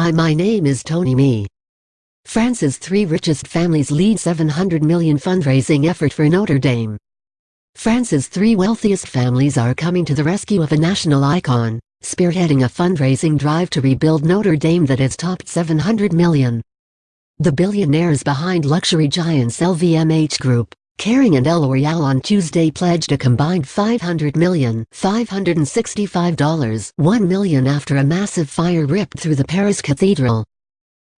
Hi my name is Tony Me. France's three richest families lead 700 million fundraising effort for Notre Dame. France's three wealthiest families are coming to the rescue of a national icon, spearheading a fundraising drive to rebuild Notre Dame that has topped 700 million. The billionaires behind luxury giants LVMH Group, Kering and L'Oreal on Tuesday pledged a combined $500 million $565 1 million after a massive fire ripped through the Paris Cathedral.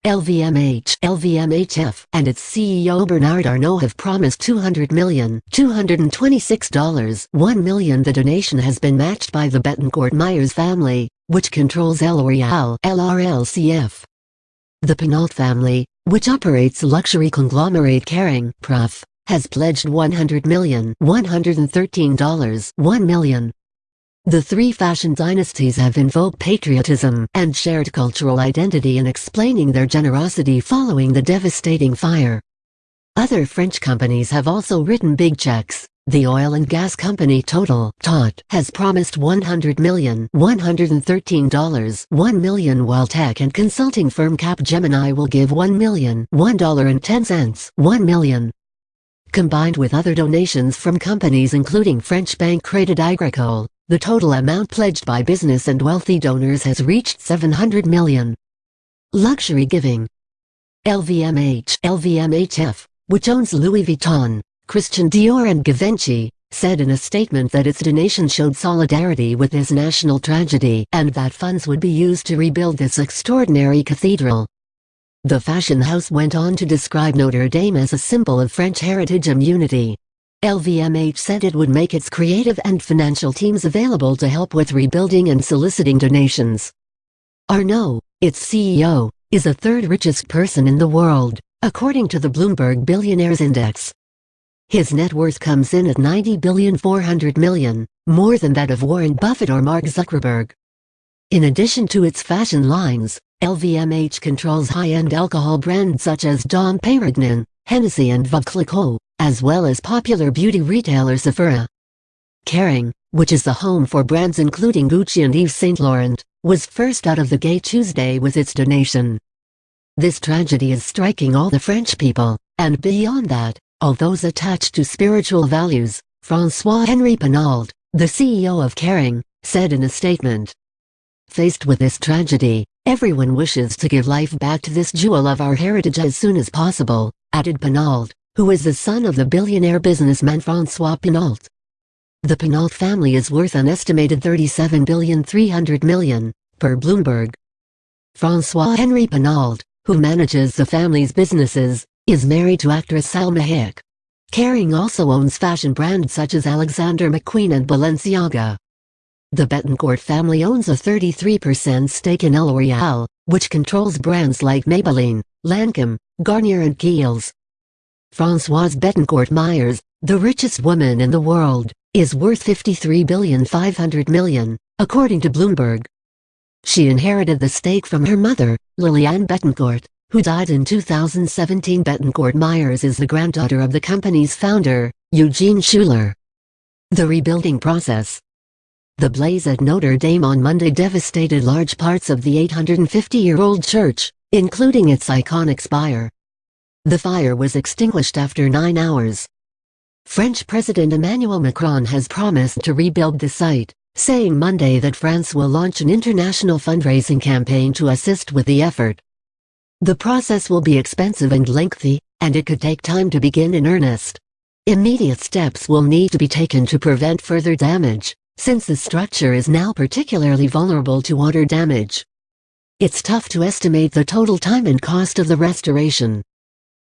LVMH, LVMHF, and its CEO Bernard Arnault have promised $200 million, $226 1 million. The donation has been matched by the Bettencourt Meyers family, which controls L'Oreal LRLCF. The Pinault family, which operates luxury conglomerate Kering, Prof has pledged $100 million, $113 1 million. The three fashion dynasties have invoked patriotism and shared cultural identity in explaining their generosity following the devastating fire. Other French companies have also written big checks. The oil and gas company Total TOT has promised $100 million $113 1 million while tech and consulting firm Capgemini will give $1 million $1.10 $1 million combined with other donations from companies including French bank Crédit Agricole, the total amount pledged by business and wealthy donors has reached 700 million. Luxury giving LVMH LVMHF, which owns Louis Vuitton, Christian Dior and Givenchy, said in a statement that its donation showed solidarity with this national tragedy and that funds would be used to rebuild this extraordinary cathedral. The fashion house went on to describe Notre Dame as a symbol of French heritage and unity. LVMH said it would make its creative and financial teams available to help with rebuilding and soliciting donations. Arnault, its CEO, is the third richest person in the world, according to the Bloomberg Billionaires Index. His net worth comes in at 90 billion 400 million, more than that of Warren Buffett or Mark Zuckerberg. In addition to its fashion lines, LVMH controls high-end alcohol brands such as Dom Perignon, Hennessy and Veuve Clicquot, as well as popular beauty retailer Sephora. Kering, which is the home for brands including Gucci and Yves Saint Laurent, was first out of the gate Tuesday with its donation. This tragedy is striking all the French people, and beyond that, all those attached to spiritual values, François-Henri Pinault, the CEO of Kering, said in a statement. Faced with this tragedy, Everyone wishes to give life back to this jewel of our heritage as soon as possible, added Pinault, who is the son of the billionaire businessman François Pinault. The Pinault family is worth an estimated 37 billion 300 million, per Bloomberg. François-Henri Pinault, who manages the family's businesses, is married to actress Salma Hayek. Kering also owns fashion brands such as Alexander McQueen and Balenciaga. The Bettencourt family owns a 33% stake in L'Oreal, which controls brands like Maybelline, Lancome, Garnier and Kiehl's. Françoise Bettencourt Meyers, the richest woman in the world, is worth 53 billion 500 million, according to Bloomberg. She inherited the stake from her mother, Liliane Bettencourt, who died in 2017. Bettencourt Meyers is the granddaughter of the company's founder, Eugene Schueller. The rebuilding process, the blaze at Notre Dame on Monday devastated large parts of the 850-year-old church, including its iconic spire. The fire was extinguished after nine hours. French President Emmanuel Macron has promised to rebuild the site, saying Monday that France will launch an international fundraising campaign to assist with the effort. The process will be expensive and lengthy, and it could take time to begin in earnest. Immediate steps will need to be taken to prevent further damage since the structure is now particularly vulnerable to water damage. It's tough to estimate the total time and cost of the restoration.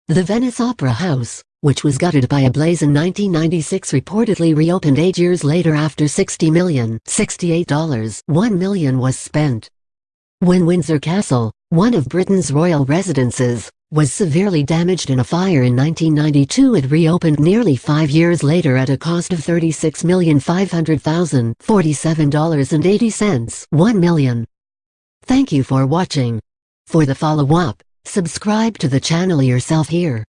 The Venice Opera House, which was gutted by a blaze in 1996 reportedly reopened eight years later after $60 million $68 1 million was spent. When Windsor Castle, one of Britain's royal residences, was severely damaged in a fire in 1992 it reopened nearly five years later at a cost of $36,500,000 $47.80 1 million. Thank you for watching. For the follow-up, subscribe to the channel yourself here.